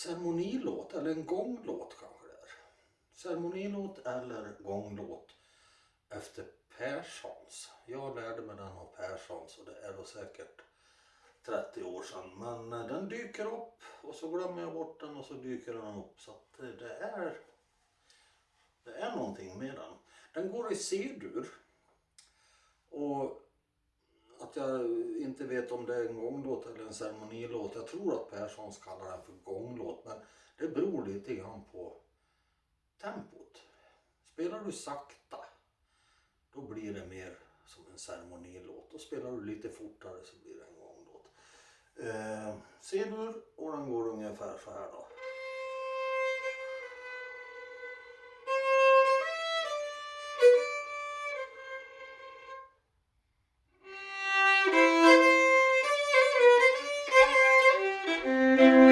ceremonilåt eller en gånglåt kanske det är. Ceremonilåt eller gånglåt efter Perssons. Jag lärde mig den av Perssons och det är då säkert 30 år sedan. Men eh, den dyker upp och så glömmer jag bort den och så dyker den upp. Så att eh, det är, det är någonting med den. Den går i C-dur. Och att jag inte vet om det är en gånglåt eller en ceremonilåt. Jag tror att Perssons kallar den för gånglåt. Men det beror lite grann på tempot. Spelar du sakta då blir det mer som en ceremonilåt. Och spelar du lite fortare så blir det en gånglåt. Eh, C-dur och den går ungefär så här då. Eh,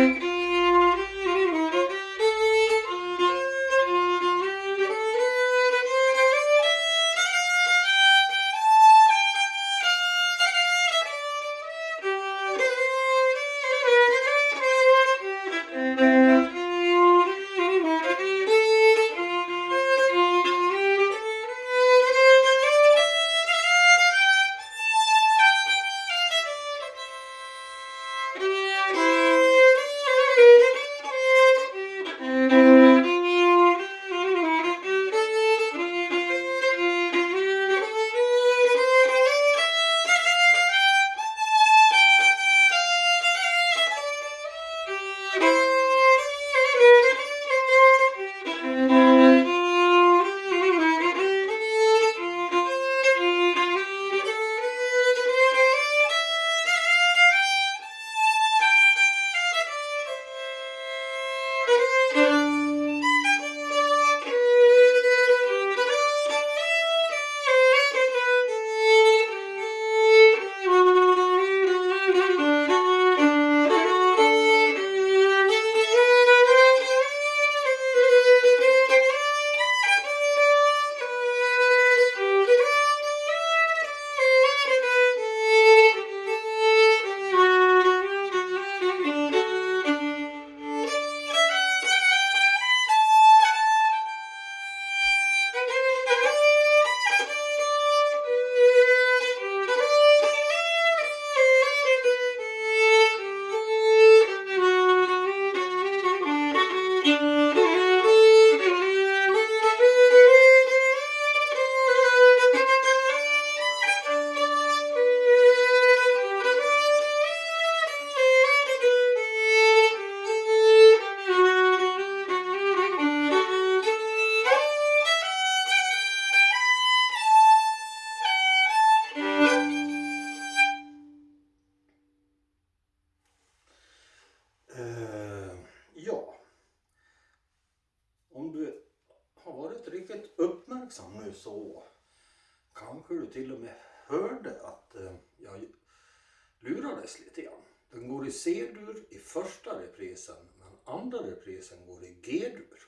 lurades lite grann. Den går i C-dur i första reprisen men andra reprisen går i G-dur.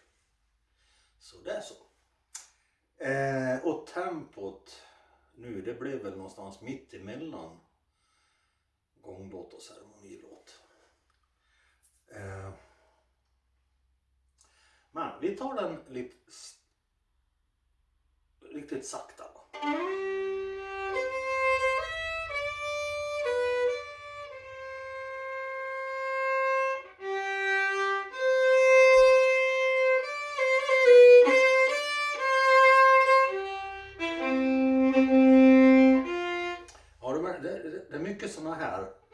Så det är så. Eh, och tempot nu det blev väl någonstans mitt emellan gånglåt och ceremonilåt. Eh, men vi tar den lite riktigt sakta. Då. Är mycket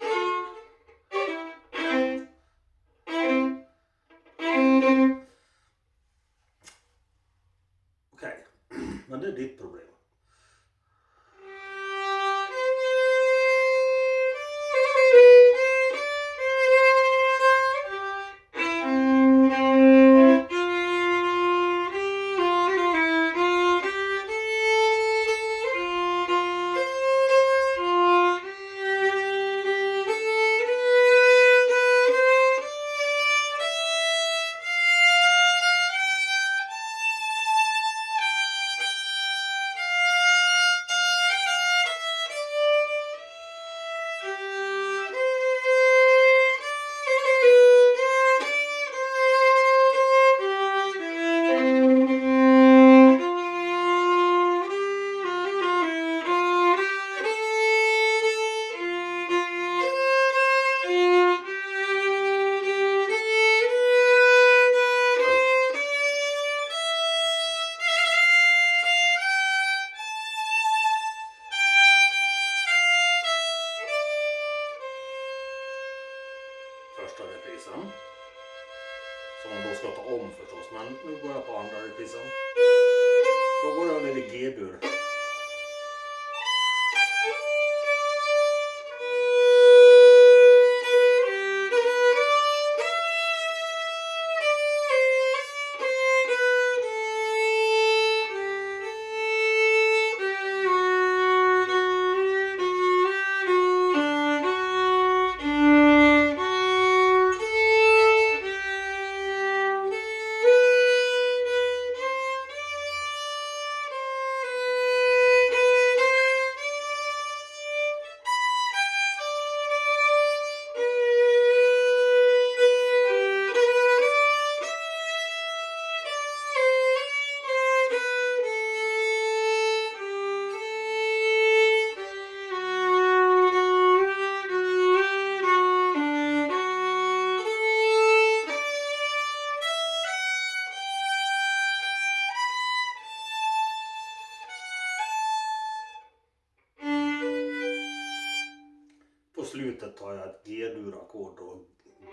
slutet tar jag ett G-dur-ackord då.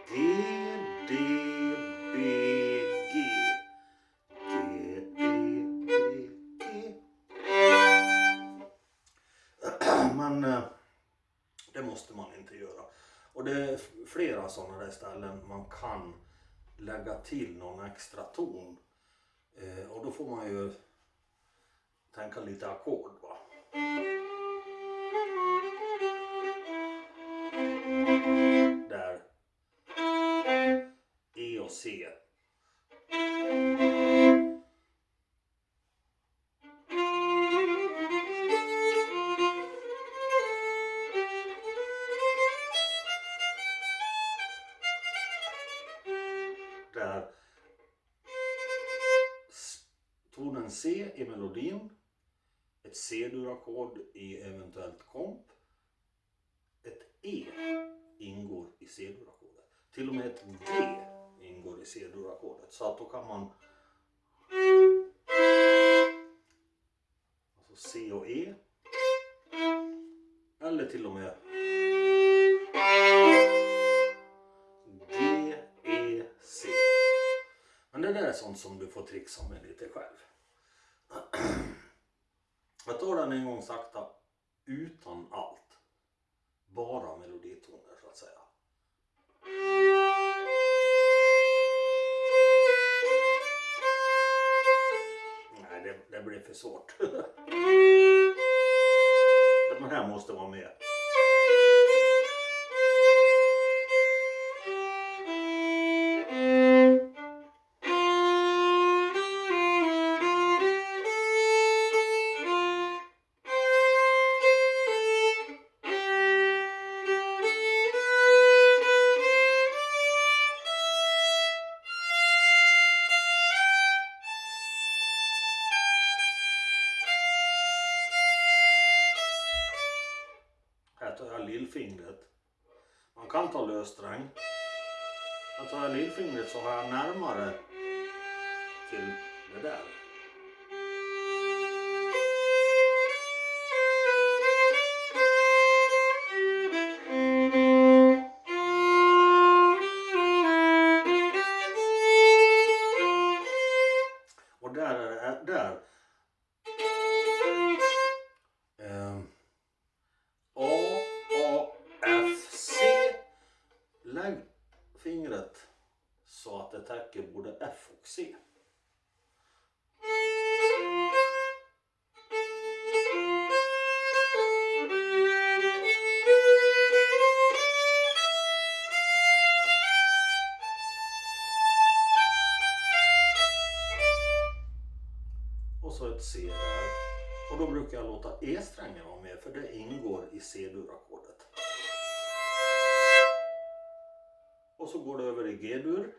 G, D, B, G. G, D, B, G. Men eh, det måste man inte göra. Och det är flera sådana där ställen man kan lägga till någon extra ton. Eh, och då får man ju tänka lite ackord va. C-dur-ackordet. Till och med ett G ingår i C-dur-ackordet. Så att då kan man alltså C och E. Eller till och med G, E, C. Men det där är sånt som du får trixa med lite själv. Jag tar den en gång sakta utan allt. Bara meloditon. Det, det blir för svårt. Den här måste vara med. Kan ta lössträng. Men tar jag lillfingret så har jag närmare till det där. Låta E-strängen vara med för det ingår i C-dur-ackordet. Och så går det över i G-dur.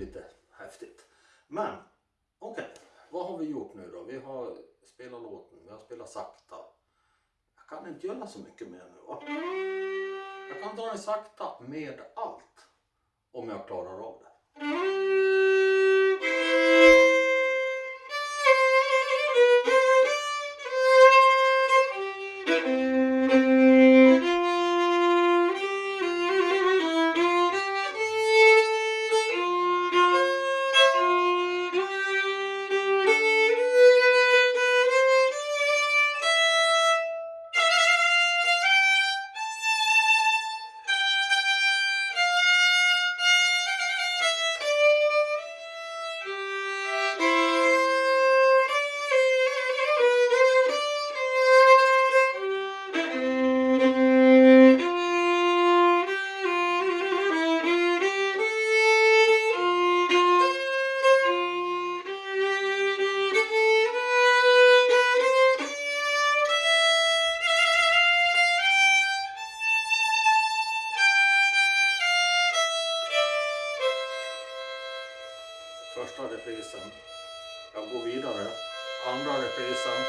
Lite häftigt. Men okej, okay. vad har vi gjort nu då? Vi har spelat låten, vi har spelat sakta. Jag kan inte göra så mycket mer nu va? Jag kan ta den sakta med allt. Om jag klarar av det. Första reprisen. Jag går vidare. Andra reprisen.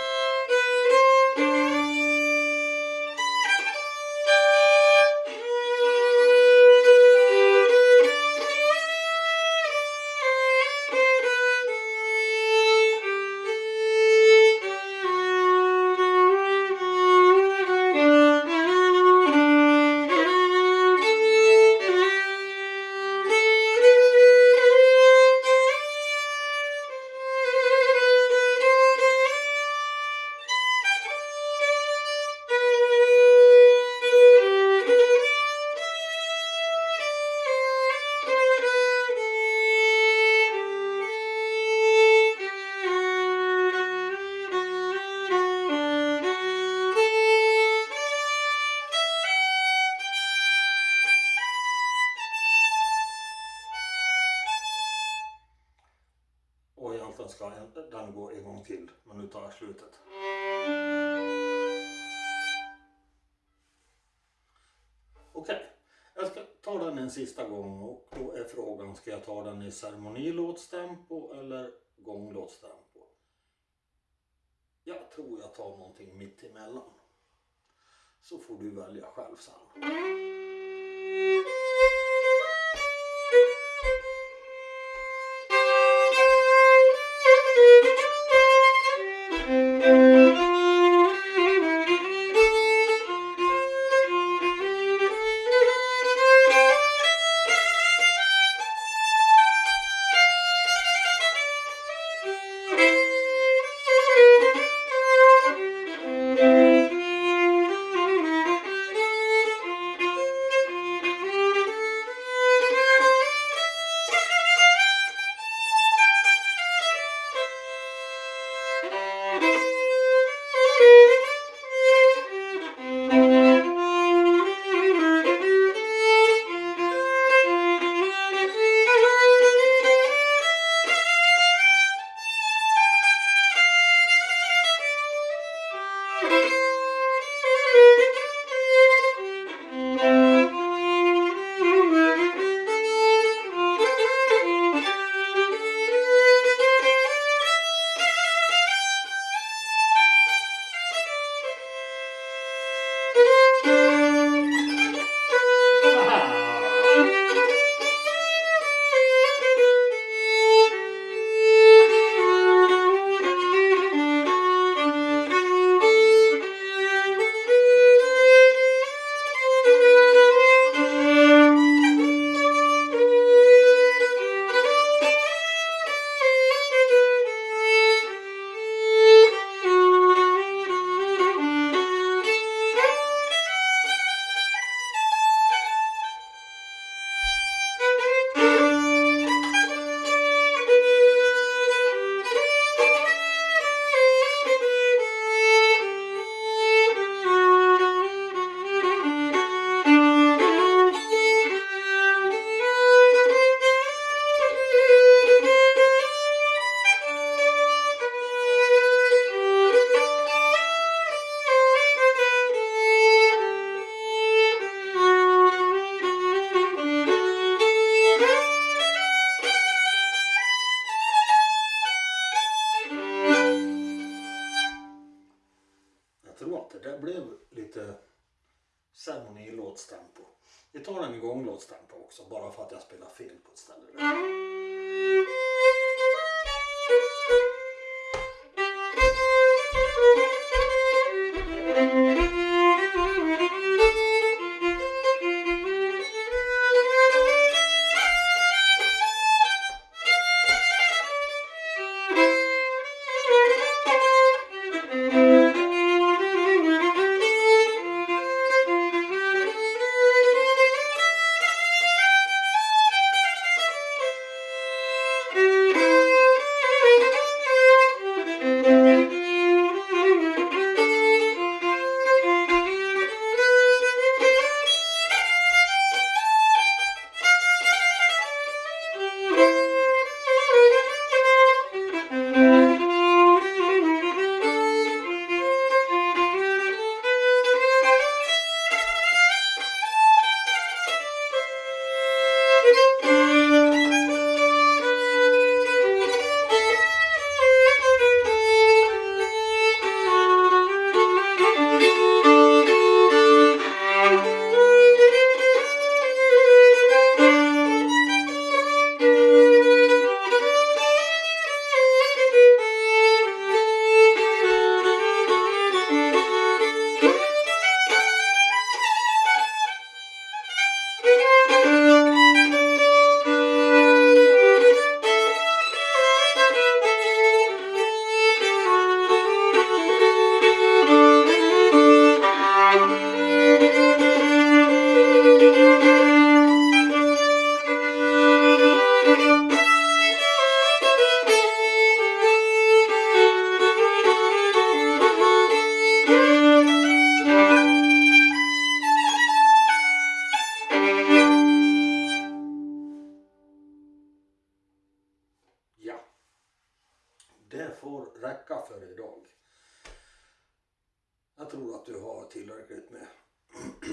Ta den en sista gång och då är frågan, ska jag ta den i ceremonilåtstempo eller gånglåtstempo? Jag tror jag tar någonting mitt emellan. Så får du välja själv sen. idag. Jag tror att du har tillräckligt med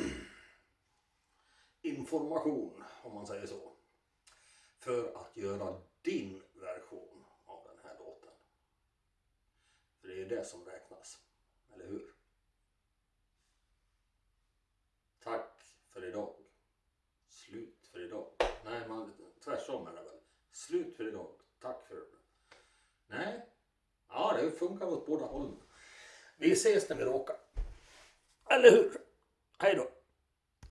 information, om man säger så, för att göra din version av den här låten. För det är det som räknas, eller hur? Tack för idag. Slut för idag. Nej, man, tvärtom är det väl. Slut för idag. Tack för det. Nej. Ja, det funkar åt båda hållen. Vi ses när vi råkar. Eller hur? Hej då.